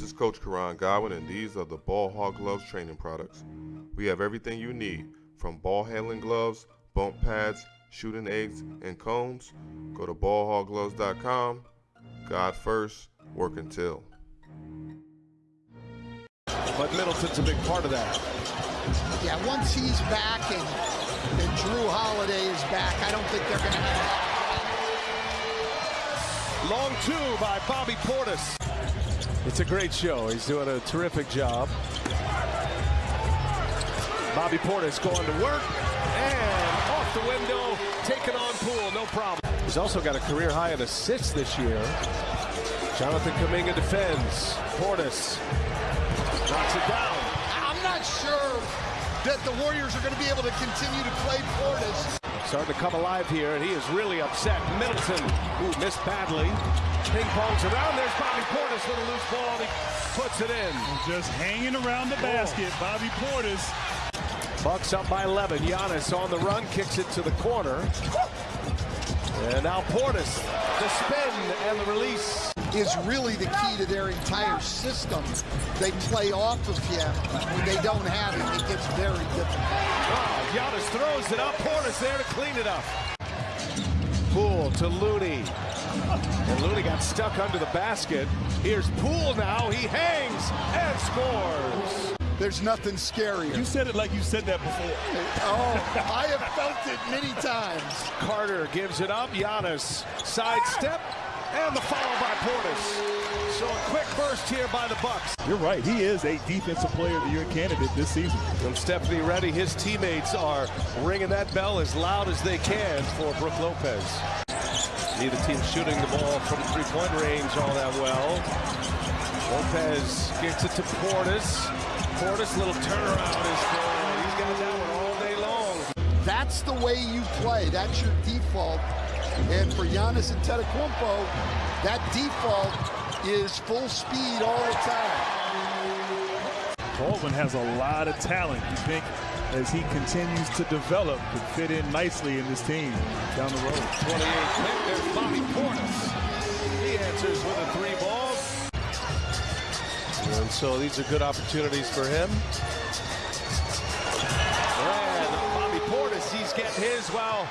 This is Coach Karan Godwin, and these are the Ball Hog Gloves training products. We have everything you need from ball handling gloves, bump pads, shooting eggs, and cones. Go to ballhoggloves.com. God first, work until. But Middleton's a big part of that. Yeah, once he's back and, and Jrue Holiday is back, I don't think they're going to have. Long two by Bobby Portis. It's a great show. He's doing a terrific job. Bobby Portis going to work and off the window, taking on Poole, no problem. He's also got a career high in assists this year. Jonathan Kuminga defends. Portis knocks it down. I'm not sure that the Warriors are going to be able to continue to play Portis. Starting to come alive here, and he is really upset. Middleton, ooh, missed badly. Ping pongs around. There's Bobby Portis with a loose ball, and he puts it in. Just hanging around the basket, oh. Bobby Portis. Bucks up by 11. Giannis on the run, kicks it to the corner. And now Portis, the spin and the release. Is really the key to their entire system. They play off of him. When they don't have him, it gets very difficult. Oh, Giannis throws it up. Portis there to clean it up. Poole to Looney. And Looney got stuck under the basket. Here's Poole now. He hangs and scores. There's nothing scarier. You said it like you said that before. Oh, I have felt it many times. Carter gives it up. Giannis sidestep and the foul by Portis. So a quick burst here by the Bucks. You're right. He is a defensive player of the year candidate this season. From Stephanie Ready, his teammates are ringing that bell as loud as they can for Brook Lopez. Neither team shooting the ball from three-point range all that well. Lopez gets it to Portis. Portis, little turnaround is good. He's got that one all day long. That's the way you play. That's your default. And for Giannis and Antetokounmpo, that default is full speed all the time. Baldwin has a lot of talent. You think as he continues to develop, could fit in nicely in this team down the road. 28 pick. There's Bobby Portis. He answers with a three ball. And so these are good opportunities for him. And Bobby Portis, he's getting his while